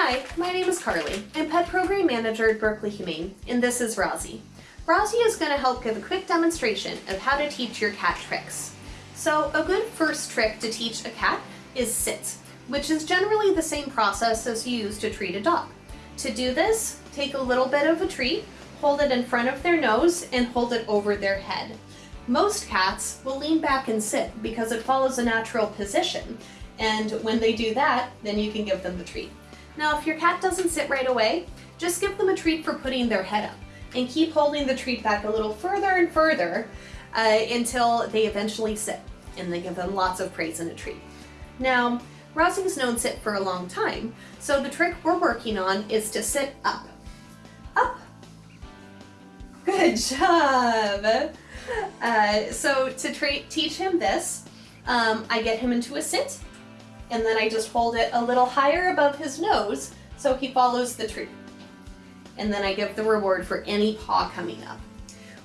Hi, my name is Carly. I'm Pet Program Manager at Berkeley Humane, and this is Rosie. Rosie is going to help give a quick demonstration of how to teach your cat tricks. So a good first trick to teach a cat is sit, which is generally the same process as you use to treat a dog. To do this, take a little bit of a treat, hold it in front of their nose, and hold it over their head. Most cats will lean back and sit because it follows a natural position, and when they do that, then you can give them the treat. Now, if your cat doesn't sit right away, just give them a treat for putting their head up and keep holding the treat back a little further and further uh, until they eventually sit and then give them lots of praise and a treat. Now, Rosie's known sit for a long time, so the trick we're working on is to sit up. Up. Good job. Uh, so to teach him this, um, I get him into a sit, and then I just hold it a little higher above his nose so he follows the treat. And then I give the reward for any paw coming up.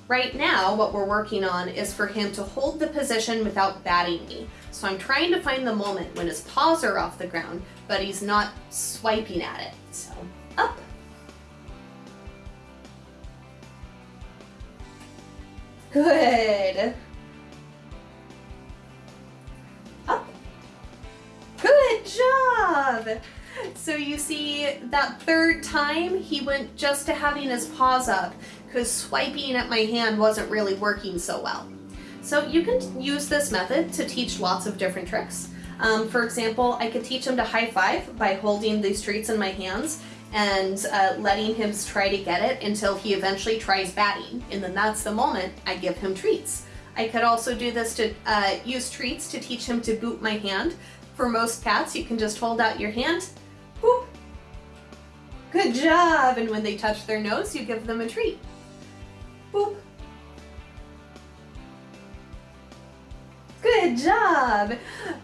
Right now, what we're working on is for him to hold the position without batting me. So I'm trying to find the moment when his paws are off the ground, but he's not swiping at it. So up. Good. Job. So you see that third time he went just to having his paws up because swiping at my hand wasn't really working so well. So you can use this method to teach lots of different tricks. Um, for example, I could teach him to high five by holding these treats in my hands and uh, letting him try to get it until he eventually tries batting. And then that's the moment I give him treats. I could also do this to uh, use treats to teach him to boot my hand. For most cats, you can just hold out your hand, boop, good job. And when they touch their nose, you give them a treat. Boop. Good job!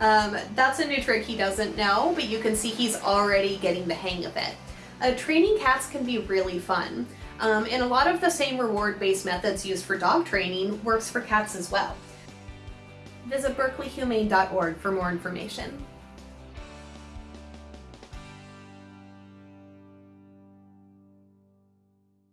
Um, that's a new trick he doesn't know, but you can see he's already getting the hang of it. Uh, training cats can be really fun, um, and a lot of the same reward-based methods used for dog training works for cats as well. Visit berkeleyhumane.org for more information.